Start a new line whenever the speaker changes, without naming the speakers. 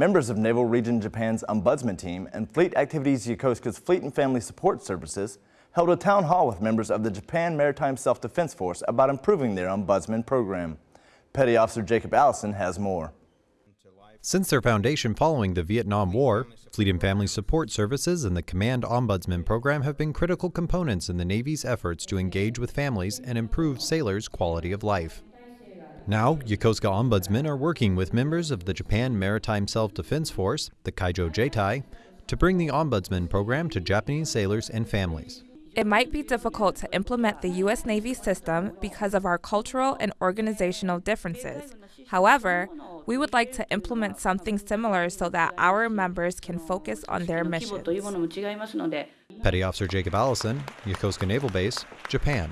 Members of Naval Region Japan's Ombudsman Team and Fleet Activities Yokosuka's Fleet and Family Support Services held a town hall with members of the Japan Maritime Self-Defense Force about improving their Ombudsman program. Petty Officer Jacob Allison has more.
Since their foundation following the Vietnam War, Fleet and Family Support Services and the Command Ombudsman Program have been critical components in the Navy's efforts to engage with families and improve sailors' quality of life. Now, Yokosuka Ombudsmen are working with members of the Japan Maritime Self-Defense Force, the Kaijo Jieitai, to bring the Ombudsman Program to Japanese sailors and families.
It might be difficult to implement the U.S. Navy system because of our cultural and organizational differences. However, we would like to implement something similar so that our members can focus on their missions.
Petty Officer Jacob Allison, Yokosuka Naval Base, Japan.